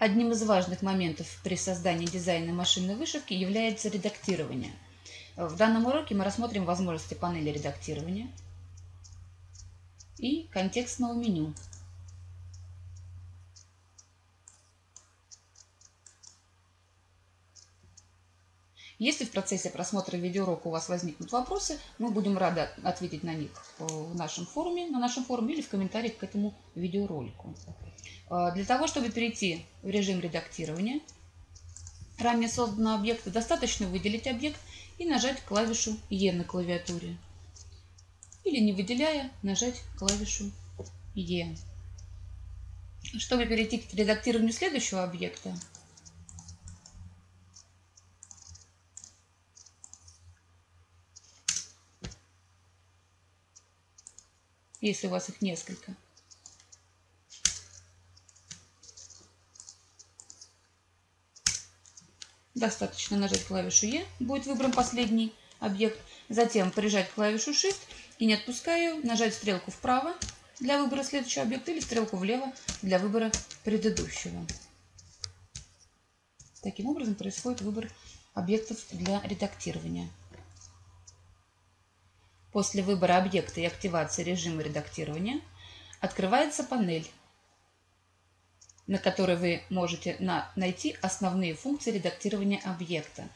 Одним из важных моментов при создании дизайна машинной вышивки является редактирование. В данном уроке мы рассмотрим возможности панели редактирования и контекстного меню. Если в процессе просмотра видеоурока у вас возникнут вопросы, мы будем рады ответить на них в нашем форуме, на нашем форуме или в комментариях к этому видеоролику. А, для того, чтобы перейти в режим редактирования ранее созданного объекта, достаточно выделить объект и нажать клавишу «Е» на клавиатуре. Или не выделяя, нажать клавишу «Е». Чтобы перейти к редактированию следующего объекта, если у вас их несколько, Достаточно нажать клавишу E, будет выбран последний объект. Затем прижать клавишу Shift и не отпуская ее, нажать стрелку вправо для выбора следующего объекта или стрелку влево для выбора предыдущего. Таким образом происходит выбор объектов для редактирования. После выбора объекта и активации режима редактирования открывается панель на которой вы можете на, найти основные функции редактирования объекта.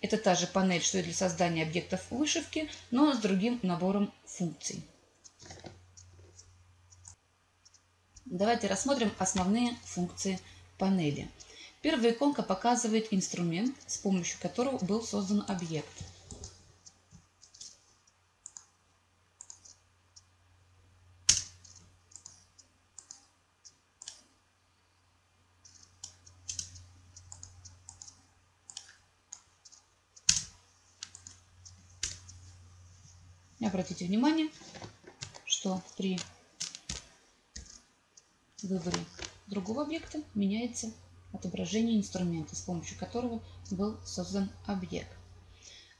Это та же панель, что и для создания объектов вышивки, но с другим набором функций. Давайте рассмотрим основные функции панели. Первая иконка показывает инструмент, с помощью которого был создан объект. Обратите внимание, что при выборе другого объекта меняется отображение инструмента, с помощью которого был создан объект.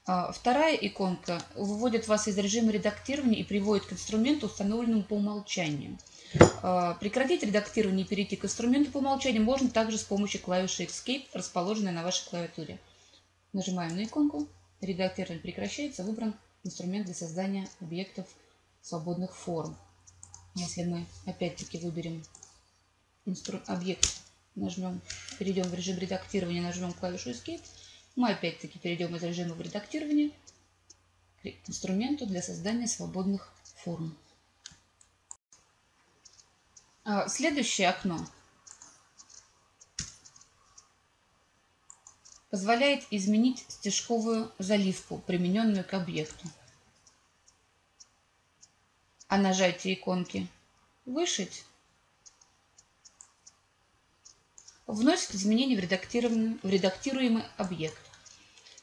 А, вторая иконка выводит вас из режима редактирования и приводит к инструменту, установленному по умолчанию. А, прекратить редактирование и перейти к инструменту по умолчанию можно также с помощью клавиши Escape, расположенной на вашей клавиатуре. Нажимаем на иконку, редактирование прекращается, выбран инструмент для создания объектов свободных форм. Если мы опять-таки выберем инстру... объект, нажмем, перейдем в режим редактирования, нажмем клавишу Escape, мы опять-таки перейдем из режима редактирования к инструменту для создания свободных форм. А, следующее окно позволяет изменить стежковую заливку, примененную к объекту. А нажатие иконки «Вышить» вносит изменения в, в редактируемый объект.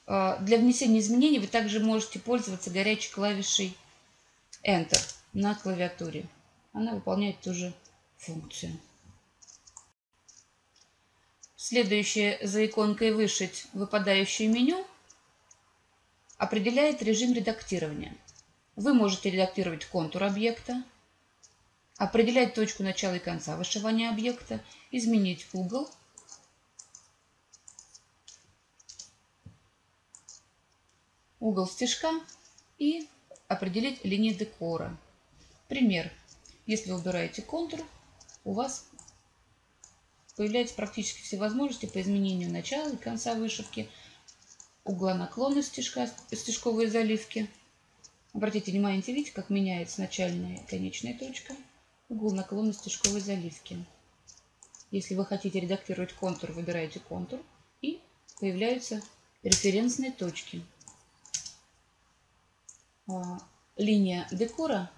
А, для внесения изменений вы также можете пользоваться горячей клавишей Enter на клавиатуре. Она выполняет ту же функцию. Следующее за иконкой «Вышить» выпадающее меню определяет режим редактирования. Вы можете редактировать контур объекта, определять точку начала и конца вышивания объекта, изменить угол, угол стежка и определить линии декора. Пример. Если вы убираете контур, у вас появляются практически все возможности по изменению начала и конца вышивки, угла наклона стежка, стежковой заливки. Обратите внимание, видите, как меняется начальная и конечная точка, угол наклона стежковой заливки. Если вы хотите редактировать контур, выбираете контур и появляются референсные точки. А, линия декора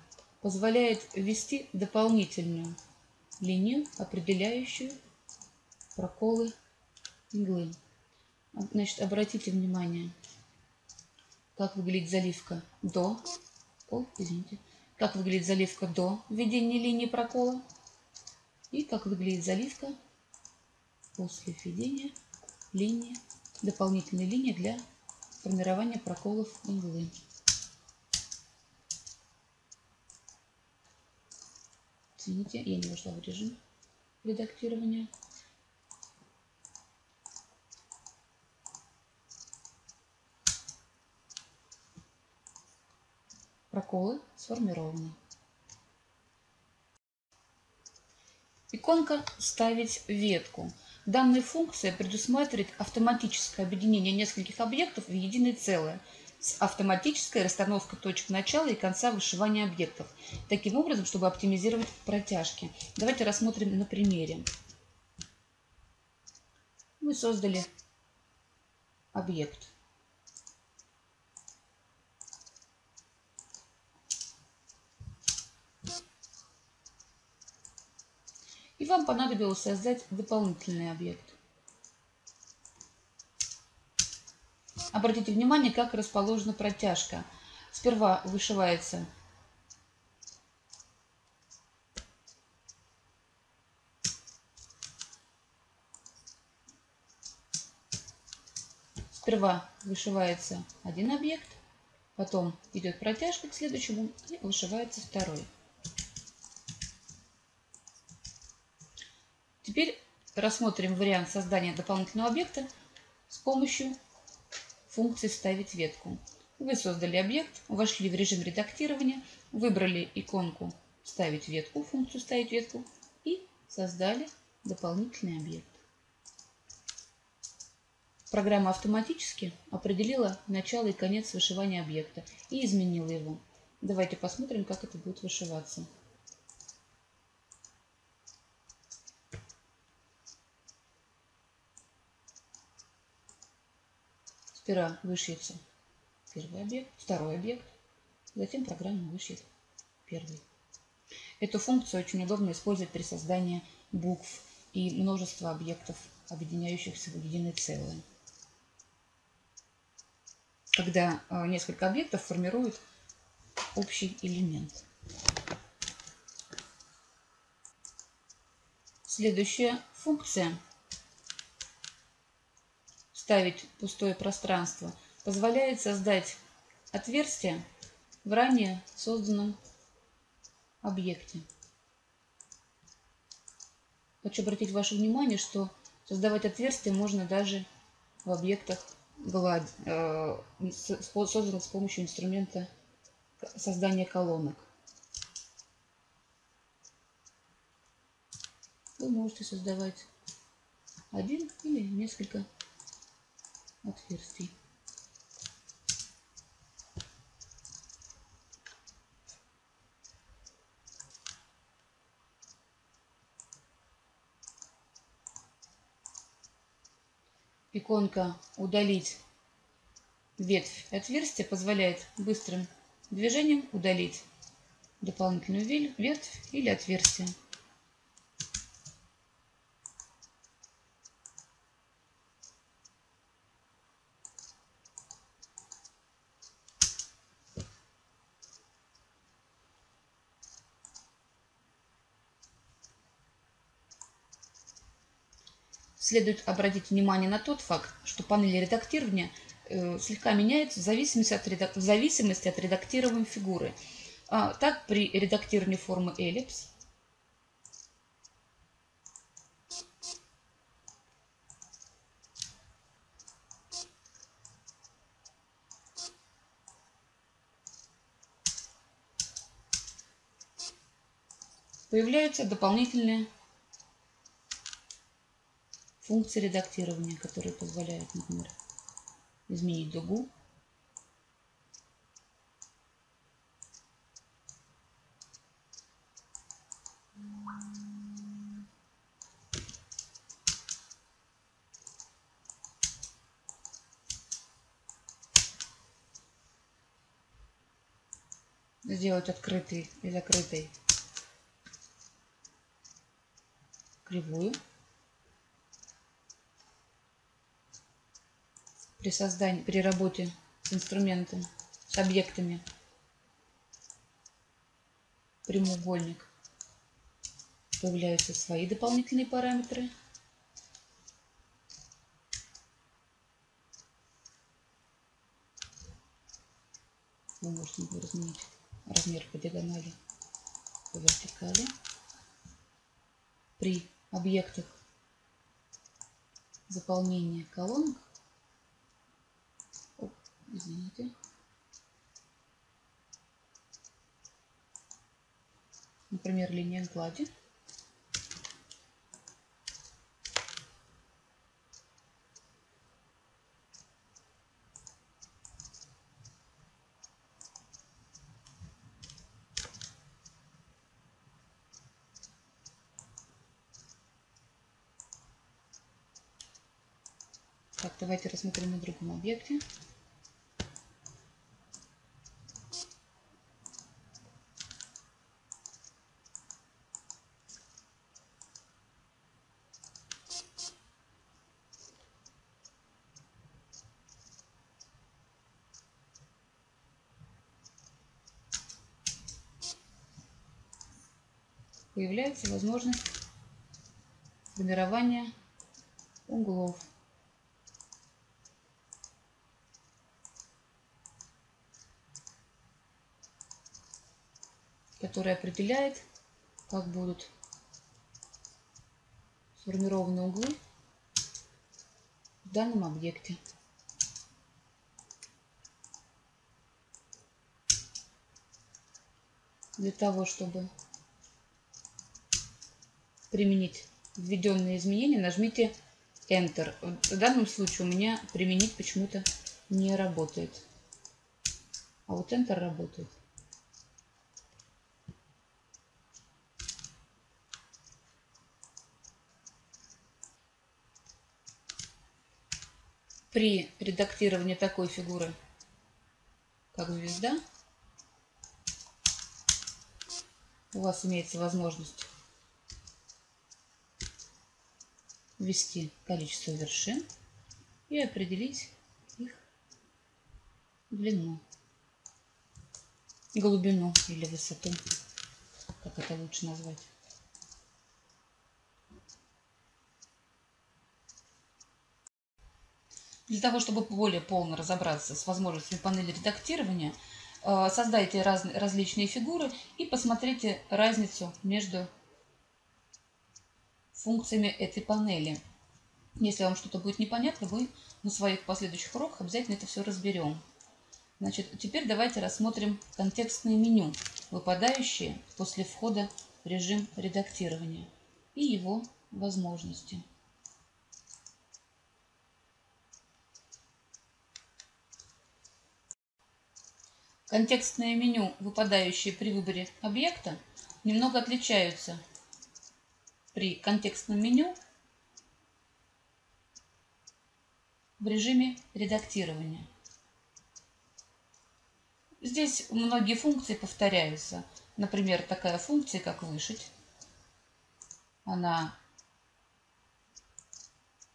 позволяет ввести дополнительную линию, определяющую проколы иглы. Значит, обратите внимание, как выглядит заливка до, о, извините, как выглядит заливка до введения линии прокола и как выглядит заливка после введения линии, дополнительной линии для формирования проколов иглы. Извините, я не вошла в режим редактирования. Проколы сформированы. Иконка «Ставить ветку». Данная функция предусматривает автоматическое объединение нескольких объектов в единое целое с автоматической расстановкой точек начала и конца вышивания объектов, таким образом, чтобы оптимизировать протяжки. Давайте рассмотрим на примере. Мы создали объект. И вам понадобилось создать дополнительный объект. Обратите внимание, как расположена протяжка. Сперва вышивается Сперва вышивается один объект, потом идет протяжка к следующему и вышивается второй. Теперь рассмотрим вариант создания дополнительного объекта с помощью функции «Ставить ветку». Вы создали объект, вошли в режим редактирования, выбрали иконку «Ставить ветку», функцию «Ставить ветку» и создали дополнительный объект. Программа автоматически определила начало и конец вышивания объекта и изменила его. Давайте посмотрим, как это будет вышиваться. Сперва вышьется первый объект, второй объект, затем программа вышьет первый. Эту функцию очень удобно использовать при создании букв и множества объектов, объединяющихся в единое целое. Когда э, несколько объектов формируют общий элемент. Следующая функция – ставить пустое пространство, позволяет создать отверстие в ранее созданном объекте. Хочу обратить ваше внимание, что создавать отверстия можно даже в объектах э, созданных с помощью инструмента создания колонок. Вы можете создавать один или несколько отверстий. Иконка «Удалить ветвь отверстия» позволяет быстрым движением удалить дополнительную ветвь или отверстие. Следует обратить внимание на тот факт, что панель редактирования э, слегка меняется в зависимости от, редак... в зависимости от редактируемой фигуры. А, так, при редактировании формы эллипс появляются дополнительные функции редактирования, которые позволяют, например, изменить дугу. Сделать открытый и закрытый кривую. При создании, при работе с инструментом, с объектами. Прямоугольник. Появляются свои дополнительные параметры. Вы можете изменить размер по диагонали, по вертикали. При объектах заполнения колонок извините. например, линия глади. Так, давайте рассмотрим на другом объекте. Появляется возможность формирования углов. который определяет, как будут сформированы углы в данном объекте. Для того, чтобы применить введенные изменения, нажмите Enter. В данном случае у меня применить почему-то не работает. А вот Enter работает. При редактировании такой фигуры, как звезда, у вас имеется возможность ввести количество вершин и определить их длину, глубину или высоту, как это лучше назвать. Для того, чтобы более полно разобраться с возможностями панели редактирования, э, создайте раз, различные фигуры и посмотрите разницу между функциями этой панели. Если вам что-то будет непонятно, вы на своих последующих уроках обязательно это все разберем. Значит, теперь давайте рассмотрим контекстное меню, выпадающее после входа в режим редактирования и его возможности. Контекстное меню, выпадающие при выборе объекта, немного отличаются при контекстном меню в режиме редактирования. Здесь многие функции повторяются. Например, такая функция, как вышить. Она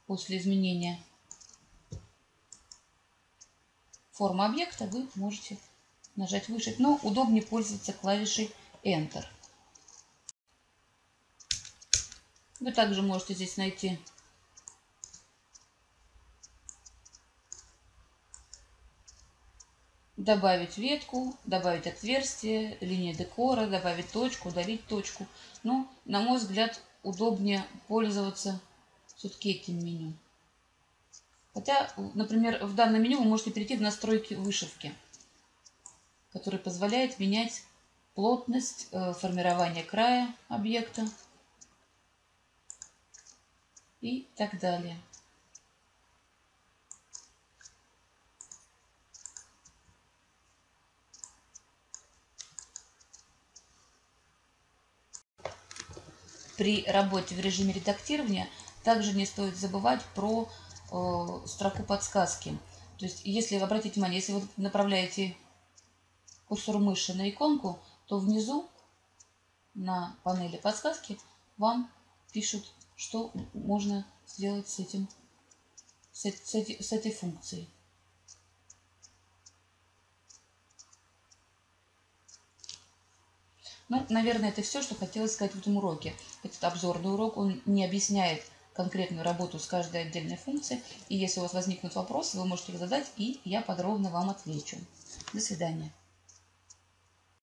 после изменения формы объекта вы можете нажать вышить, но удобнее пользоваться клавишей Enter. Вы также можете здесь найти добавить ветку, добавить отверстие, линии декора, добавить точку, удалить точку. Но, на мой взгляд, удобнее пользоваться все-таки этим меню. Хотя, например, в данном меню вы можете перейти в настройки вышивки, который позволяет менять плотность э, формирования края объекта и так далее. При работе в режиме редактирования также не стоит забывать про э, строку подсказки. То есть, если вы обратите внимание, если вы направляете курсор мыши на иконку, то внизу на панели подсказки вам пишут что можно сделать с этим, с, с, с этой функцией. Ну, наверное, это все, что хотелось сказать в этом уроке. Этот обзорный урок, он не объясняет конкретную работу с каждой отдельной функцией. И если у вас возникнут вопросы, вы можете их задать, и я подробно вам отвечу. До свидания.